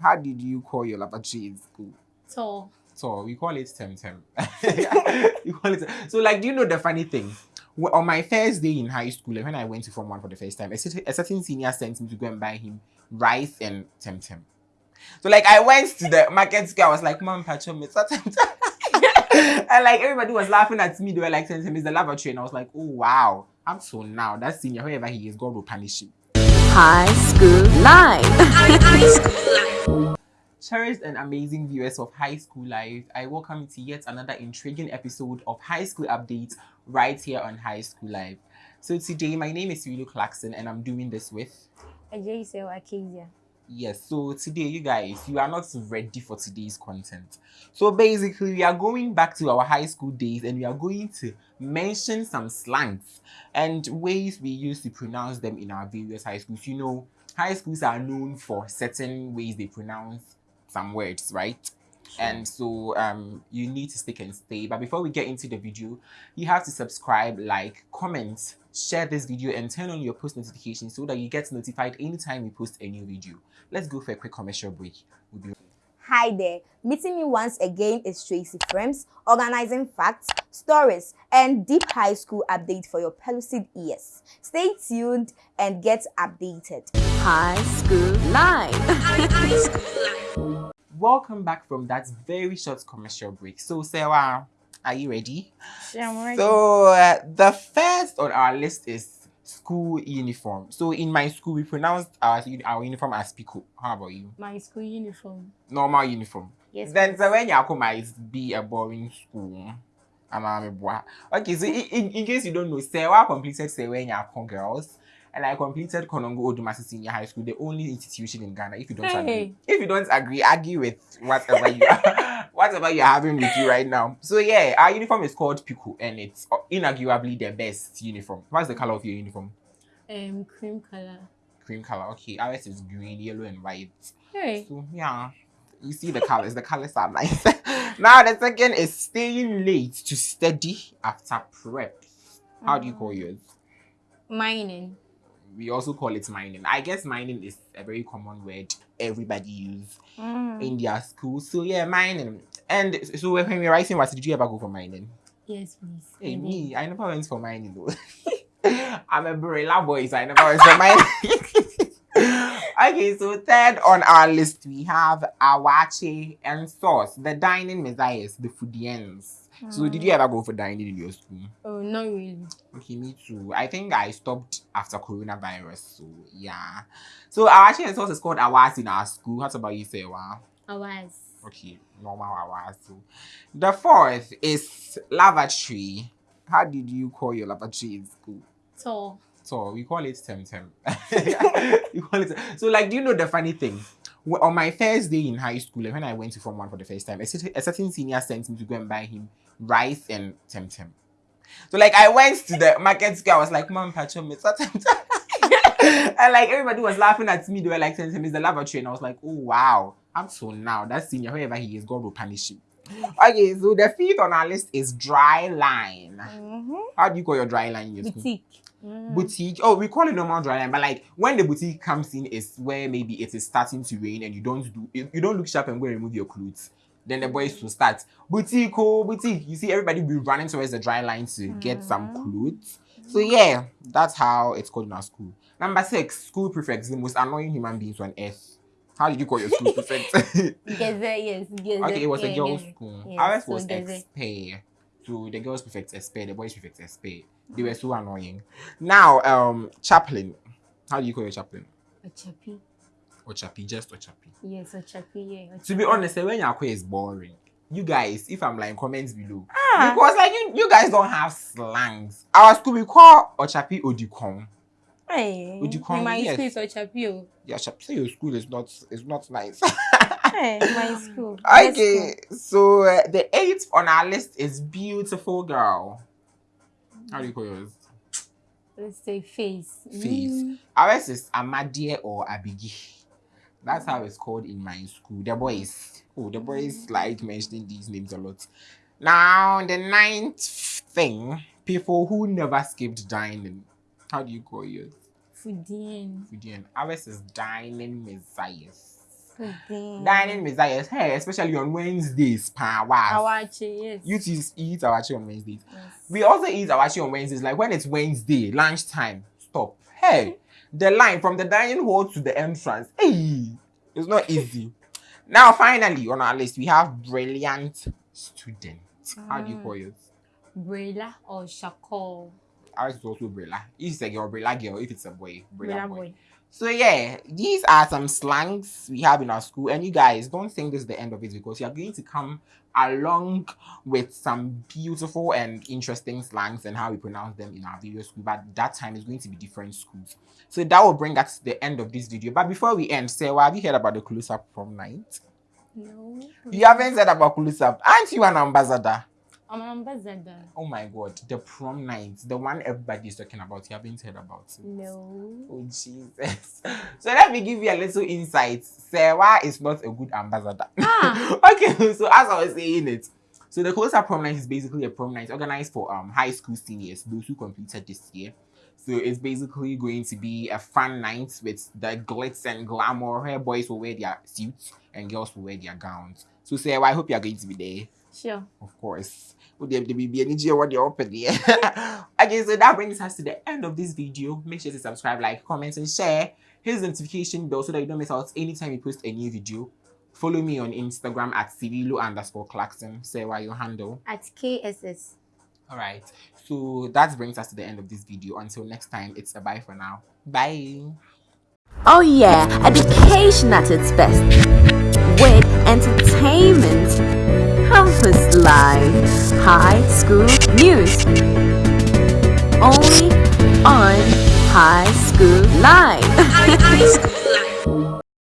How did you call your lavatory in school? Tall. So we call it Temtem. you call it. So like, do you know the funny thing? Wh- On my first day in high school, like when I went to Form One for the first time, a certain, senior sent me to go and buy him rice and Temtem. So like, I went to the market square. I was like, "Mom, pacho me Temtem." and like everybody was laughing at me. They were like, "Temtem is the lavatory," and I was like, "Oh wow." I'm so now, that senior, whoever he is, God will punish him. High School Live. Cherished and amazing viewers of High School Live, I welcome you to yet another intriguing episode of High School Updates right here on High School Live. So today, my name is Willow Clarkson and I'm doing this with Ajay say Akezia. Yes, so today, you guys, you are not ready for today's content. So basically, we are going back to our high school days and we are going to mention some slangs and ways we used to pronounce them in our various high schools. You know, high schools are known for certain ways they pronounce some words, right? And so um, you need to stick and stay. But before we get into the video, you have to subscribe, like, comment, share this video, and turn on your post notifications so that you get notified anytime we post a new video. Let's go for a quick commercial break. We'll be Hi there. Meeting me once again is Tracy Frames, organizing facts, stories, and deep high school update for your pellucid ears. Stay tuned and get updated. High School Live. Welcome back from that very short commercial break. So, Sarah, are you ready? Yeah, I'm ready. So, uh, the first on our list is school uniform. So, in my school, we pronounced our, our uniform as Pico. How about you? My school uniform. Normal uniform. Yes. Then, so when you come, it be a boring school. I'm a boy. Okay, so in, in, in case you don't know, Sarah completed Sarah girls. And I completed Konongo Odumasi Senior High School, the only institution in Ghana. If you don't Hey. agree, if you don't agree, argue with whatever you whatever you're having with you right now. So yeah, our uniform is called Piku, and it's uh, inarguably the best uniform. What's the color of your uniform? Um, cream color. Cream color. Okay, ours is green, yellow, and white. Hey. So yeah, you see the colors. The colors are nice. now the second is staying late to study after prep. How do you call yours? Mining. We also call it mining. I guess mining is a very common word everybody use Mm. in their school. So yeah, mining. And so when we were writing, what did you ever go for mining? Yes, please. Hey, me, I never went for mining though. I'm a Barilla boy, so I never went for mining. okay, so third on our list, we have Awache and Sauce, the dining messiahs, the foodians. So, did you ever go for dining in your school? Oh, not really. Okay, me too. I think I stopped after coronavirus, so yeah. So, Awache and Sauce is called Awas in our school. What about you, Sewa? I was. Okay, normal Awas. So, the fourth is lavatory. How did you call your lavatory in school? Tall. So we call it Temtem. you call it. So like, do you know the funny thing? Wh- On my first day in high school, like when I went to Form One for the first time, a certain senior sent me to go and buy him rice and Temtem. So like, I went to the market square. I was like, "Mom, pacho me Temtem." and like everybody was laughing at me. They were like, "Temtem is the lavatory," and I was like, "Oh wow!" I'm so now, that senior, whoever he is, God will punish him. Okay, so the fifth on our list is dry line. Mm-hmm. How do you call your dry line your? Boutique. Mm. boutique. Oh, we call it normal dry line, but like when the boutique comes in is where maybe it is starting to rain and you don't do you you don't look sharp and go and remove your clothes. Then the boys will start boutique, oh boutique. You see everybody will be running towards the dry line to get some clothes. So yeah, that's how it's called in our school. Number six, school prefects, the most annoying human beings on earth. How did you call your school prefect? Geze, yes. Geze. okay, it was a girls' school. Yes, Ours so was Geze. XP. So the girls prefect SP, the boys prefect SP. They were so annoying. Now, um, chaplain. How do you call your chaplain? Ochapi. Or chappy, just Ochapi. Yes, Ochapi, yeah. To be honest, eh, when Yakwe is boring. You guys, if I'm like comments below. Ah. Because like you, you guys don't have slangs. Our school we call Ochapi Odikon. Hey. Would you call In my yes. school, it's Ochapi. oh. Yeah, Ochapi, say your school is not is not nice. Hey, my school. Okay, so uh, the eighth on our list is beautiful girl. How do you call yours? Let's say face. Face. Mm. Ours is Amadie or Abigi. That's how it's called in my school. The boys. Oh, the boys mm. like mentioning these names a lot. Now, the ninth thing, people who never skipped dining. How do you call yours? Fudian. Fudian. Ours is dining messiahs. Pudding. Dining Messiah's Hey, especially on Wednesdays. Pa, wow. Awache, yes. You two eat awache on Wednesdays. yes. We also eat awache on Wednesdays. Like when it's Wednesday, lunchtime. Stop. Hey, the line from the dining hall to the entrance. Hey, it's not easy. now, finally, on our list, we have brilliant student. How do you mm. call it? Brela or Shako. Ours is also Brilla. If it's a girl, Brilla girl. If it's a boy, Brilla boy. boy. So yeah, these are some slangs we have in our school. And you guys don't think this is the end of it because you are going to come along with some beautiful and interesting slangs and how we pronounce them in our video school. But that time is going to be different schools. So that will bring us to the end of this video. But before we end, Sarah, have you heard about the close up prom night? No. You haven't said about close up. Aren't you an ambassador? I'm an ambassador. Oh my god, the prom night, the one everybody is talking about. You haven't heard about it. No. Oh Jesus. So let me give you a little insight. Sarah is not a good ambassador. Ah. okay, so as I was saying it, so the closer prom night is basically a prom night organized for um high school seniors, those who completed this year. So it's basically going to be a fun night with the glitz and glamour. Here boys will wear their suits and girls will wear their gowns. So Sarah, I hope you are going to be there. Sure. Of course. Would there be energy what you're open there? okay, so that brings us to the end of this video. Make sure to subscribe, like, comment, and share. Hit the notification bell so that you don't miss out anytime we post a new video. Follow me on Instagram at civilo underscore Clarkson. Say why your handle. At KSS. Alright. So that brings us to the end of this video. Until next time, it's a bye for now. Bye. Oh yeah, education at its best. With high school news. Only on High School Live.